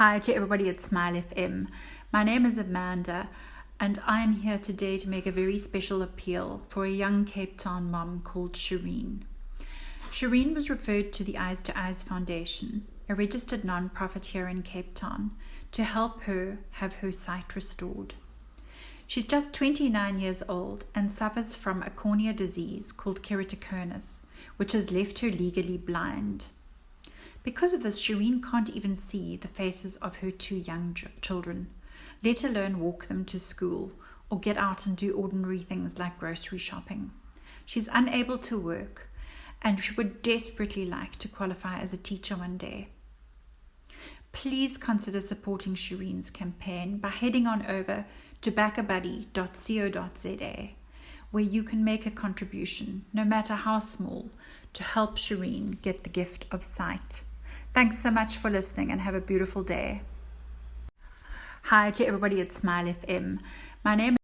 Hi to everybody at Smile FM. My name is Amanda, and I am here today to make a very special appeal for a young Cape Town mom called Shireen. Shireen was referred to the Eyes to Eyes Foundation, a registered non-profit here in Cape Town, to help her have her sight restored. She's just 29 years old and suffers from a cornea disease called keratoconus, which has left her legally blind. Because of this, Shireen can't even see the faces of her two young children, let alone walk them to school or get out and do ordinary things like grocery shopping. She's unable to work and she would desperately like to qualify as a teacher one day. Please consider supporting Shireen's campaign by heading on over to backabuddy.co.za where you can make a contribution, no matter how small, to help Shireen get the gift of sight. Thanks so much for listening and have a beautiful day. Hi to everybody at Smile FM. My name